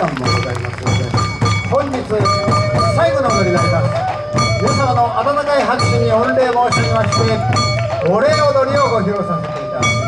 間もございます。ので本日最後の踊りになります。皆様の温かい拍手に御礼申し上げましてお礼踊りをご披露させていただきます。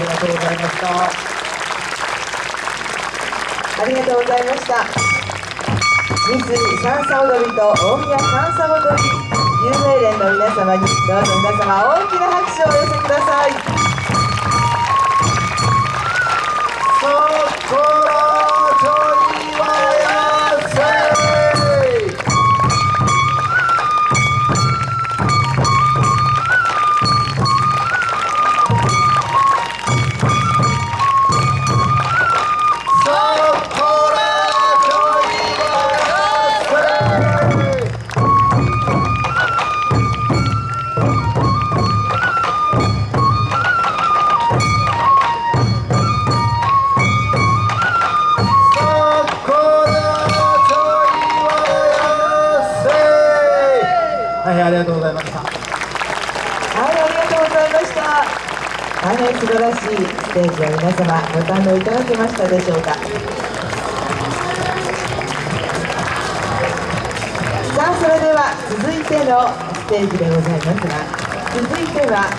りがとうございました。ありがとうございました。三井三叉踊りと大宮三叉踊り有名連の皆様にどうぞ皆様大きな拍手をお寄せざいました。はい、ありがとうございました。はい素晴らしいステージを皆様ご堪能いただけましたでしょうか。さあ、それでは続いてのステージでございますが、続いては